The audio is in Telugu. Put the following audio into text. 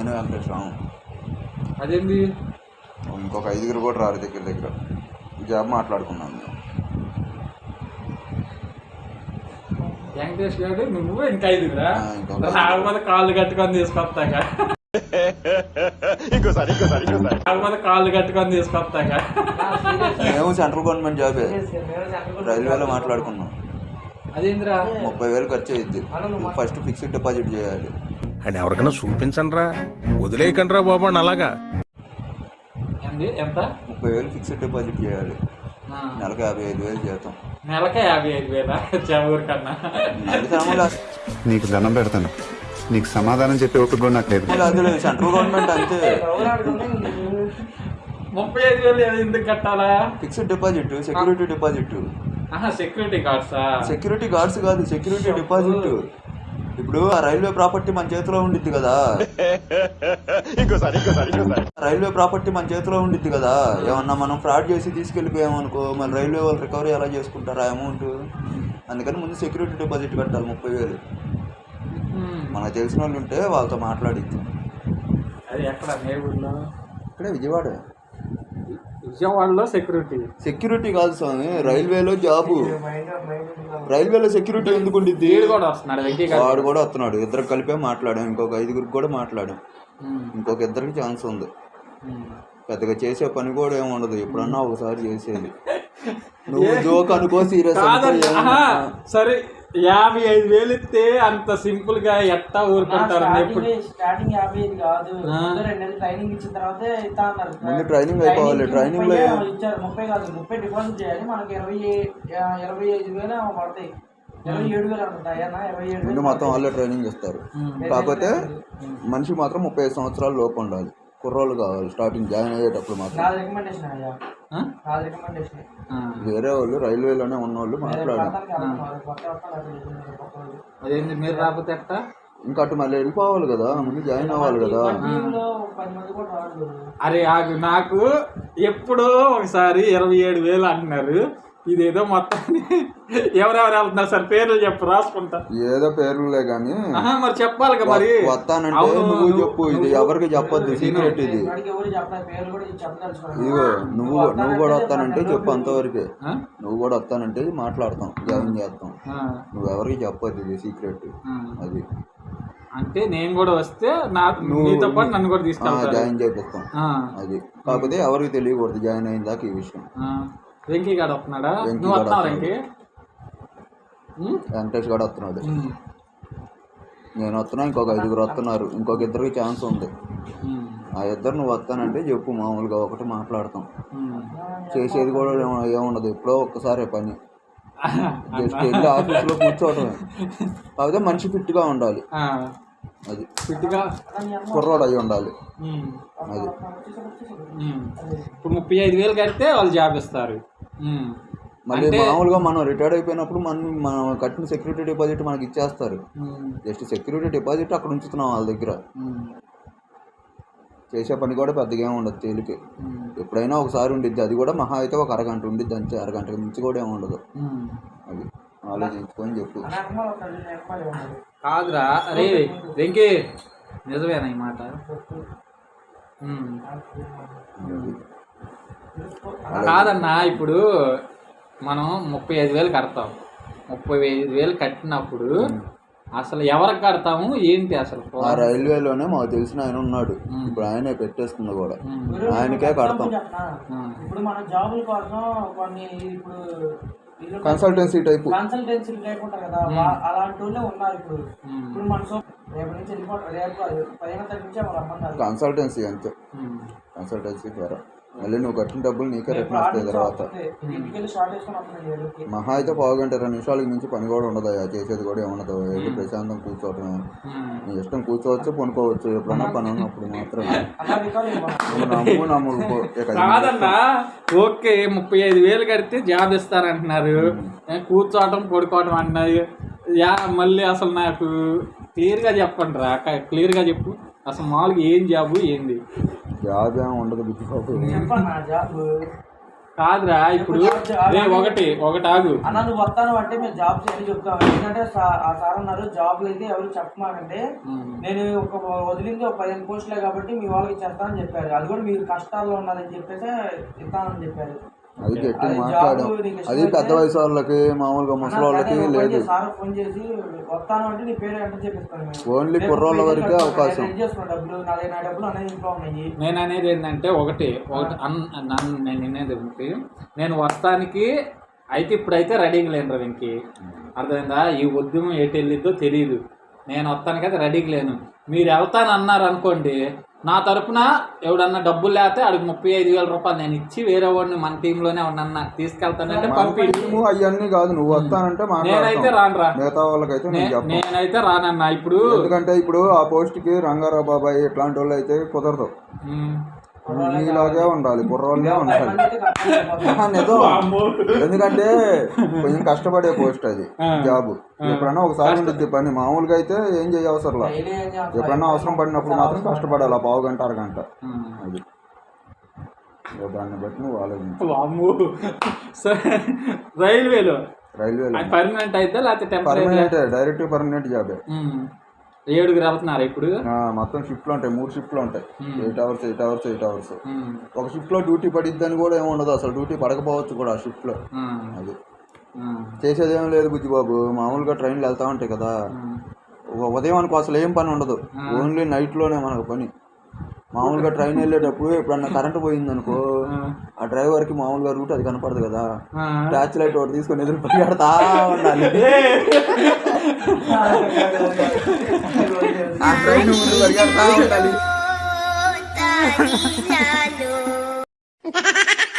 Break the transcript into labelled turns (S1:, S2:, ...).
S1: నేను వెంకటేశ్వరం
S2: అదేంది?
S1: ఇంకొక ఐదుగురు కూడా రారు దగ్గర దగ్గర. జాబ్ మాట్లాడుకున్నాను మేము
S2: వెంకటేష్ గారు నువ్వు ఇంకా ఐదుగురా?
S1: ఆ, ఇంకొక
S2: రాకపోతే కాళ్ళు కట్టుకొని తీసుకొస్తాక
S3: ఇంకోసారి ఇంకోసారి ఇంకోసారి.
S2: రాకపోతే కాళ్ళు కట్టుకొని తీసుకొస్తాక
S1: మేము సెంట్రల్ గవర్నమెంట్ జాబే. రైల్వేలో మాట్లాడుకున్నాం.
S2: అదేందిరా?
S1: ముప్పై వేలు ఖర్చు అయ్యిద్ది ఫస్ట్ ఫిక్స్డ్ డిపాజిట్ చేయాలి.
S4: అండ్ ఎవరికైనా చూపించండి రా వదిలేయకండి రా బాబు అని అలాగా.
S2: ఎంత?
S1: ముప్పై వేలు ఫిక్స్డ్ డిపాజిట్ చేయాలి. నెలకు యాభై ఐదు వేలు జీతం
S2: నెలకే యాభై ఐదు వేల? కన్నా
S5: నీకు దండం పెడతాను. నీకు సమాధానం చెప్పే ఓపిక కూడా నాకు లేదు.
S1: సెంట్రల్ గవర్నమెంట్ అంతే.
S2: ముప్పై ఐదు వేలు ఎందుకు కట్టాలా?
S1: Fixed deposit security deposit.
S2: Security గార్డ్సా?
S1: Security guards కాదు సెక్యూరిటీ డిపాజిట్. ఇప్పుడు ఆ రైల్వే ప్రాపర్టీ మన చేతిలో ఉండిద్ది కదా.
S3: ఇంకోసారి ఇంకోసారి ఇంకోసారి.
S1: రైల్వే ప్రాపర్టీ మన చేతిలో ఉండిద్ది కదా. ఏమన్నా మనం ఫ్రాడ్ చేసి తీసుకెళ్ళిపోయామనుకో మరి రైల్వే వాళ్ళు రికవరీ ఎలా చేసుకుంటారు ఆ అమౌంట్? అందుకని ముందు సెక్యూరిటీ డిపాజిట్ కట్టాలి ముప్పై వేలు. మనకు తెలిసిన వాళ్ళు ఉంటే వాళ్ళతో మాట్లాడిద్ది.
S2: అది ఎక్కడ?
S1: ఇక్కడే విజయవాడ.
S2: విజయవాడలో సెక్యూరిటీ.
S1: సెక్యూరిటీ కాదు స్వామి రైల్వేలో జాబు. రైల్వేలో సెక్యూరిటీ ఎందుకు ఉండిద్ది?
S2: వీడు కూడా వస్తున్నాడు వెంకీ గారు.
S1: వాడు కూడా వస్తున్నాడు. ఇద్దరు కలిపే మాట్లాడాం. ఇంకొక ఐదుగురికి కూడా మాట్లాడాం. ఇంకొక ఇద్దరికి ఛాన్స్ ఉంది. పెద్దగా చేసే పని కూడా ఏమి ఉండదు. ఎప్పుడన్నా ఒకసారి చేసేది. నువ్వు జోక్ అనుకో సీరియస్
S2: కాదండి ఆహా, సరే. యాభై ఐదు వేలు ఇస్తే అంత సింపుల్గా ఎట్టా ఊరుకుంటారు
S6: స్టార్టింగ్ యాభై ఐదు కాదు. రెండు నెలలు ట్రైనింగ్ ఇచ్చిన తర్వాతే ఇస్తా అన్నారు.
S1: ముందు ట్రైనింగ్ అయిపోవాలి. ట్రైనింగ్లో
S6: ఇచ్చారు. ముప్పై కాదు ముప్పై డిపాజిట్ చేయాలి. మనకి ఇరవై ఇరవై ఐదు వేలు పడతాయి. ఇరవై ఏడు వేలు అనుకుంటా. అన్న ఇరవై ఏడు
S1: ముందు
S6: వేలు
S1: మొత్తం వాళ్ళే ట్రైనింగ్ ఇస్తారు కాకపోతే మనిషి మాత్రం ముప్పై ఐదు సంవత్సరాల లోపు ఉండాలి. కుర్రోళ్ళు కావాలి స్టార్టింగ్ జాయిన్ అయ్యేటప్పుడు మాత్రం. వేరే వాళ్ళు రైల్వేలోనే ఉన్న వాళ్ళు మాట్లాడారు.
S2: అదేంటి మీరు రాకపోతే ఎట్టా?
S1: ఇంకా అటు మళ్ళీ వెళ్ళిపోవాలి కదా ముందు జాయిన్ అవ్వాలి కదా.
S2: అరే నాకు ఎప్పుడో ఒకసారి ఇరవై ఏడు వేలు అంటున్నారు. ఇదేదో మొత్తం ఎవరెవరు వెళ్తున్నారు సార్? పేర్లు చెప్పు రాసుకుంటా.
S1: ఏదో పేర్లులే కానీ
S2: మరి చెప్పాలి మరి.
S1: వస్తానంటే నువ్వు చెప్పు ఇది ఎవరికి చెప్పొద్దు సీక్రెట్ ఇది. ఇదిగో నువ్వు నువ్వు కూడా వస్తానంటే చెప్పు అంతవరకే? నువ్వు కూడా వస్తానంటే మాట్లాడతాం జాయిన్ చేస్తాం. నువ్వు ఎవరికి చెప్పొద్దు ఇది సీక్రెట్. అది.
S2: అంటే నేను కూడా వస్తే నా
S1: నువ్వు
S2: నీతో పాటు నన్ను కూడా
S1: ఆ,
S2: తీసుకెళ్తారు.
S1: జాయిన్ చేపిస్తాం. అది. కాకపోతే ఎవరికి తెలియకూడదు జాయిన్ అయిన దాకా ఈ విషయం.
S2: వెంకీ గాడు వస్తున్నాడా
S1: వెంకీ
S2: నువ్వు
S1: గాడు
S2: వస్తున్నావు
S1: వస్తున్నాడు.
S2: వెంకీ?
S1: వెంకటేష్ వస్తున్నాడు. నేను వస్తున్నా ఇంకొక ఐదుగురు వస్తున్నారు ఇంకొక ఇద్దరికి ఛాన్స్ ఉంది. ఆ ఇద్దరు నువ్వు వస్తానంటే చెప్పు మామూలుగా ఒకటి మాట్లాడతాం. చేసేది కూడా ఏమ- ఏముండదు ఎప్పుడో ఒక్కసారే పని జస్ట్ వెళ్ళి ఆఫీస్లో కూర్చోవటమే కాకపోతే మనిషి ఫిట్గా ఉండాలి
S2: ఆ,
S1: అది
S2: ఫిట్గా
S1: కుర్రోడు అయి ఉండాలి. అది.
S2: ఇప్పుడు ముప్పై ఐదు వేలు కడితే వాళ్ళు జాబ్ ఇస్తారు.
S1: మళ్ళీ మామూలుగా మనం రిటైర్డ్ అయిపోయినప్పుడు మనం మనం కట్టిన సెక్యూరిటీ డిపాజిట్ మనకి ఇచ్చేస్తారు. జస్ట్ సెక్యూరిటీ డిపాజిట్ అక్కడ ఉంచుతున్నాం వాళ్ళ దగ్గర. చేసే పని కూడా పెద్దగా ఏమి ఉండదు తేలికే. ఎప్పుడైనా ఒకసారి ఉండిద్ది అది కూడా మహా అయితే ఒక అరగంట ఉండిద్ది అంతే అరగంటకి మించి కూడా ఏమి ఉండదు
S2: ఉమ్.
S1: అది ఆలోచించుకొని చెప్పు.
S2: కాదురా అరే వెంకీ నిజమేనా ఈ మాట. కాదన్నా ఇప్పుడు మనం ముప్పై ఐదు వేలు కడతాం. ముప్పై ఐదు వేలు కట్టినప్పుడు అసలు ఎవరికి కడతాము? ఏంటి అసలు
S1: ఆ రైల్వేలోనే మాకు తెలిసిన ఆయన ఉన్నాడు. ఇప్పుడు ఆయనే పెట్టేస్తుంది కూడా. ఆయనకే కడతాం.
S6: ఇప్పుడు మన జాబుల కోసం కొన్ని ఇప్పుడు వీళ్ళు
S1: కన్సల్టెన్సీ టైపు
S6: కన్సల్టెన్సీ టైప్ ఉంటారు కదా అలాంటి వాళ్ళే ఉన్నారు ఇప్పుడు. ఇప్పుడు మన సో రేపు నుంచి వెళ్ళిపోతారు రేపు పదిహేను రమ్మన్నారు?
S1: కన్సల్టెన్సీ అంతే. కన్సల్టెన్సీ ద్వారా. మళ్ళీ నువ్వు కట్టిన డబ్బులు నీకే రిటర్న్ వస్తాయి తర్వాత. మహా అయితే పావుగంట ఇరవై నిమిషాలకి మించి పని కూడా ఉండదు చేసేది కూడా ఏముండదు. వెళ్ళి ప్రశాంతం కూర్చోవటమే. నీ ఇష్టం కూర్చోవచ్చు పనుకోవచ్చు ఎప్పుడన్నా పని ఉన్నప్పుడు మాత్రమే. నమ్ము
S2: కాదన్నా ఓకే ముప్పై ఐదు వేలు కడితే జాబ్ ఇస్తారంటున్నారు. కూర్చోవటం పడుకోవటం అంటున్నారు యా మళ్ళీ అసలు నాకు క్లియర్గా చెప్పండి రా క్లియర్గా చెప్పు. అసలు మామూలుగా ఏం జాబు ఏంది?
S1: జాబ్ ఏమి ఉండదు బుద్ధి బాబు.
S6: జాబ్
S2: కాదురా ఇప్పుడు రే ఒకటి ఒకటి ఆగు.
S6: అన్న నువ్వు వస్తాను అంటే మేము జాబ్స్ అని చెప్తాం ఎందుకంటే సా- ఆ సార్ అన్నారు జాబ్లు అయితే ఎవరు చెప్పమాకంటే నేను ఒక వదిలింది ఒక పదిహేను పోస్టులే కాబట్టి మీ వాళ్ళకి ఇచ్చేస్తానని చెప్పారు. అది కూడా మీరు కష్టాల్లో ఉన్నారని చెప్పేసి ఇస్తానని చెప్పారు.
S1: అది గట్టి మాట్లాడాం అది పెద్ద వయసు వాళ్ళకి మామూలుగా ముసలి వాళ్ళకి లేదు.
S6: వస్తాను.
S1: ఓన్లీ కుర్రోళ్ళ వరకే అవకాశం.
S6: నేను అనేది
S2: ఏంటంటే ఒకటి ఒకటి అన్ నన్ను నేను అనేది ఒకటి. నేను వస్తానికి అయితే ఇప్పుడైతే రెడీగా లేను రా వెంకి. అర్థమైందా? ఈ ఉద్యమం ఎటు వెళ్ళిద్దో తెలియదు నేను వస్తానికి అయితే రెడీగా లేను. మీరు వెళ్తాను అన్నారు అనుకోండి నా తరపున ఎవడన్నా డబ్బులు లేకపోతే అడిగి ముప్పై ఐదు వేల రూపాయలు నేను ఇచ్చి వేరే వాడిని మన టీంలోనే ఉన్నన్నా తీసుకెళ్తానంటే పంపి
S1: నువ్వు అవన్నీ కాదు నువ్వు వస్తానంటే
S2: నేనైతే రానురా
S1: మిగతా వాళ్ళకైతే
S2: నేనైతే రానన్నా. ఇప్పుడు
S1: ఎందుకంటే ఇప్పుడు ఆ పోస్ట్కి రంగారావు బాబాయ్ ఇట్లాంటి వాళ్ళు అయితే కుదరదు. నీలాగే ఉండాలి కుర్రోళ్ళే ఉండాలి. నిజం. ఎందుకంటే కొంచెం కష్టపడే పోస్ట్ అది జాబ్. ఎప్పుడన్నా ఒకసారి ఉంటుంది పని. మామూలుగా అయితే ఏం చేయ అవసరం
S6: డైలీ ఏం చేస్తాం?
S1: ఎప్పుడన్నా అవసరం పడినప్పుడు మాత్రం కష్టపడాలి ఆ పావు గంట అరగంట. అది. దాన్ని బట్టి నువ్వు ఆలోచించు.
S2: రైల్వేలో?
S1: రైల్వేలో.
S2: పర్మనెంట్ అయితే లేకపోతే
S1: పర్మనెంట్ డైరెక్ట్ పర్మనెంట్ జాబే.
S2: ఏడుగురు వెళ్తున్నారు ఇప్పుడు?
S1: మొత్తం షిఫ్ట్లు ఉంటాయి. మూడు షిఫ్ట్లు ఉంటాయి. Eight hours eight hours eight hours ఒక షిఫ్ట్లో డ్యూటీ పడిద్దని కూడా ఏమి ఉండదు అసలు. డ్యూటీ పడకపోవచ్చు కూడా ఆ షిఫ్ట్లో
S2: ఉమ్,
S1: అది.
S2: ఉమ్,
S1: చేసేది ఏం లేదు బుజ్జిబాబు. మామూలుగా ట్రైన్లు వెళ్తా ఉంటాయి కదా. ఉ- ఉదయం అనుకో అసలు ఏం పని ఉండదు. ఓన్లీ నైట్లోనే మనకు పని. మామూలుగా ట్రైన్ వెళ్ళేటప్పుడు ఎప్పుడన్నా కరెంట్ పోయింది అనుకో ఆ డ్రైవర్కి మామూలుగా రూట్ అది కనపడదు కదా. టార్చ్ లైట్ ఒకటి తీసుకొని ఎదురు పరిగెడతా ఉండాలి. ఆ ట్రైన్ ముందు పరిగెడతా ఉండాలి
S7: Talo.